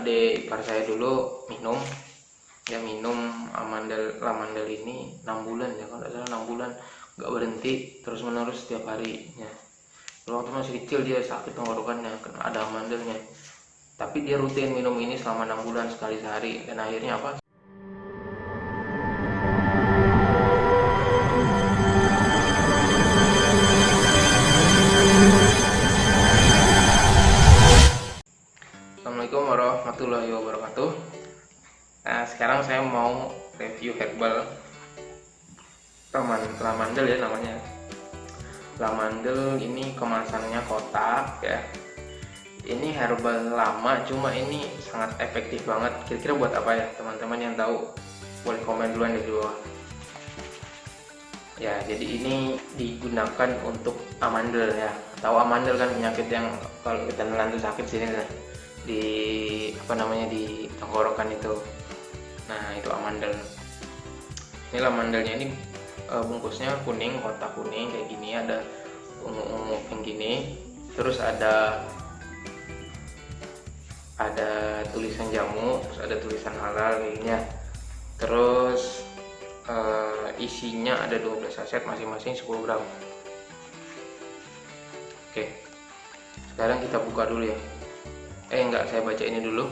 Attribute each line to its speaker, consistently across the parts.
Speaker 1: adik ipar saya dulu minum. Ya minum amandel lamandel ini 6 bulan ya kalau salah 6 bulan. Nggak berhenti terus menerus setiap hari ya waktu masih kecil dia sakit tenggorokannya kena ada amandelnya. Tapi dia rutin minum ini selama 6 bulan sekali sehari. Dan akhirnya apa warahmatullahi wabarakatuh. Nah sekarang saya mau review herbal lamandel ya namanya. Lamandel ini kemasannya kotak ya. Ini herbal lama cuma ini sangat efektif banget. Kira-kira buat apa ya? Teman-teman yang tahu boleh komen duluan di bawah. Ya jadi ini digunakan untuk amandel ya. Tahu amandel kan penyakit yang kalau kita nelan sakit sini lah di apa namanya di tenggorokan itu. Nah itu amandel ini lamandelnya ini e, bungkusnya kuning kotak kuning kayak gini ada ungu-ungu kayak gini. Terus ada ada tulisan jamu terus ada tulisan halal kayaknya terus e, isinya ada 12 saset masing-masing 10 gram. Oke sekarang kita buka dulu ya eh enggak saya baca ini dulu.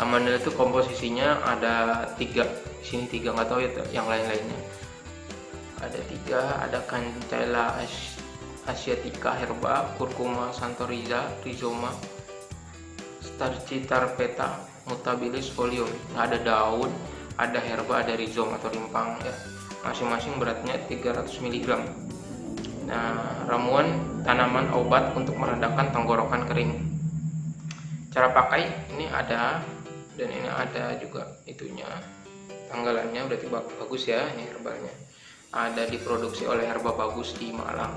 Speaker 1: Amandel itu komposisinya ada tiga. Sini tiga nggak tahu ya yang lain-lainnya. Ada tiga ada Cantella asiatica herba curcuma santoriza rhizoma starchitarpeta mutabilis folium nah, ada daun ada herba ada rhizoma atau rimpang ya. Masing-masing beratnya 300 mg nah ramuan tanaman obat untuk meredakan tenggorokan kering cara pakai ini ada dan ini ada juga itunya. Tanggalannya berarti bagus ya ini herbalnya. Ada diproduksi oleh herba bagus di Malang.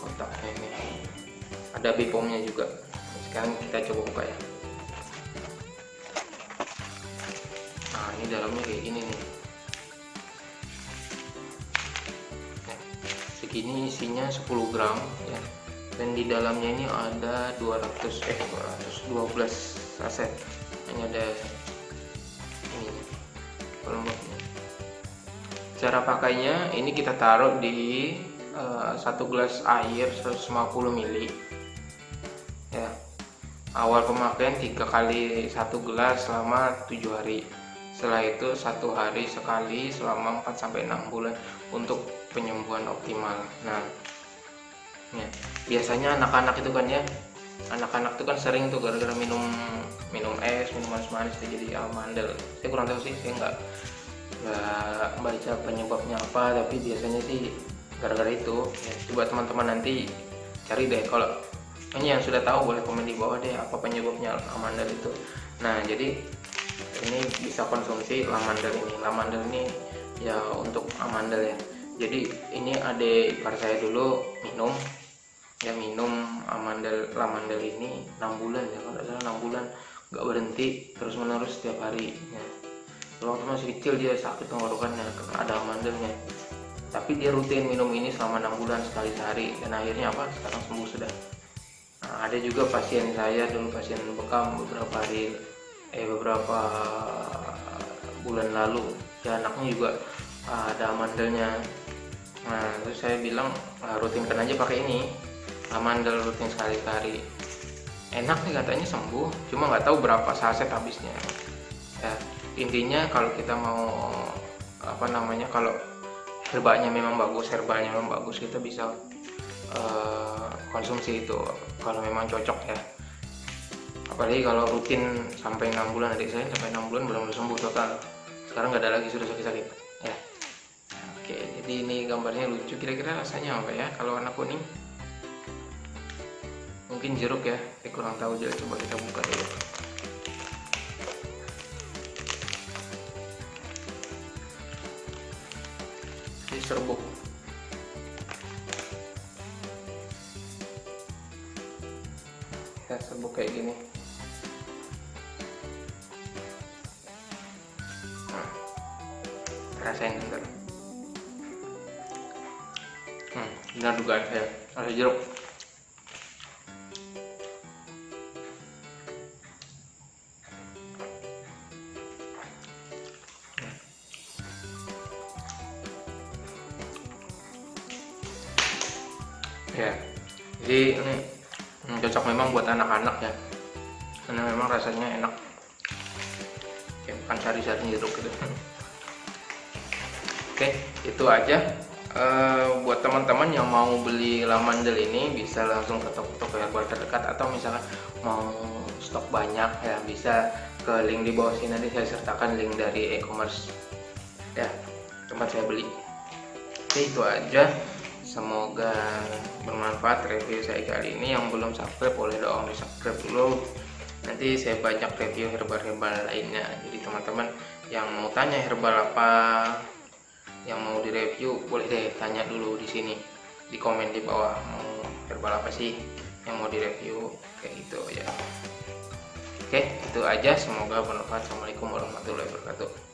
Speaker 1: Kotaknya ini. Ada bipomnya juga. Sekarang kita coba buka ya. Nah ini dalamnya kayak gini nih. Segini isinya 10 gram ya dan di dalamnya ini ada 200 eh 212 saset ini ada ini pelomboknya cara pakainya ini kita taruh di uh, satu gelas air 150 ml ya. Awal pemakaian tiga kali satu gelas selama tujuh hari. Setelah itu satu hari sekali selama 4 sampai 6 bulan untuk penyembuhan optimal. Nah ya. biasanya anak-anak itu kan ya anak-anak itu kan sering tuh gara-gara minum minum es minum manis-manis jadi amandel saya kurang tahu sih saya nggak nggak baca penyebabnya apa tapi biasanya sih gara-gara itu. Ya, coba teman-teman nanti cari deh kalau ini yang sudah tahu boleh komen di bawah deh apa penyebabnya amandel itu. Nah jadi ini bisa konsumsi lamandel ini. Lamandel ini ya untuk amandel ya. Jadi ini adik ipar saya dulu minum minum amandel lamandel ini 6 bulan ya kalau salah 6 bulan nggak berhenti terus menerus setiap hari ya. waktu masih kecil dia sakit tenggorokannya karena ada amandelnya tapi dia rutin minum ini selama 6 bulan sekali sehari dan akhirnya apa? Sekarang sembuh sudah. Nah, ada juga pasien saya dulu pasien bekam beberapa hari eh beberapa bulan lalu. Ya anaknya juga ada amandelnya nah terus saya bilang ah, rutinkan aja pakai ini amandel rutin sekali-kali. Enak nih katanya sembuh. Cuma nggak tahu berapa saset habisnya. Ya intinya kalau kita mau apa namanya kalau herbanya memang bagus herbalnya memang bagus kita bisa uh, konsumsi itu kalau memang cocok ya. Apalagi kalau rutin sampai enam bulan adik saya sampai enam bulan belum sembuh total. Sekarang nggak ada lagi sudah sakit-sakit. Ya. Oke jadi ini gambarnya lucu. Kira-kira rasanya apa ya? Kalau warna kuning mungkin jeruk ya. Saya kurang tahu jadi coba kita buka dulu. Ini serbuk. Ya serbuk kayak gini. Nah, rasain bentar. Hmm, benar dugaan saya. Rasa jeruk ya. Jadi ini cocok memang buat anak-anak ya. Karena memang rasanya enak. Kayak makan sari-sari jeruk gitu. Oke itu aja. E, buat teman-teman yang mau beli lamandel ini bisa langsung ke toko-toko herbal terdekat atau misalkan mau stok banyak ya bisa ke link di bawah sini. Nanti saya sertakan link dari e-commerce ya tempat saya beli. Oke itu aja semoga bermanfaat review saya kali ini. Yang belum subscribe boleh dong di subscribe dulu. Nanti saya banyak review herbal-herbal lainnya. Jadi teman-teman yang mau tanya herbal apa yang mau direview boleh deh tanya dulu di sini di komen di bawah. Mau herbal apa sih yang mau direview? Kayak gitu ya oke itu aja. Semoga bermanfaat. Assalamualaikum warahmatullahi wabarakatuh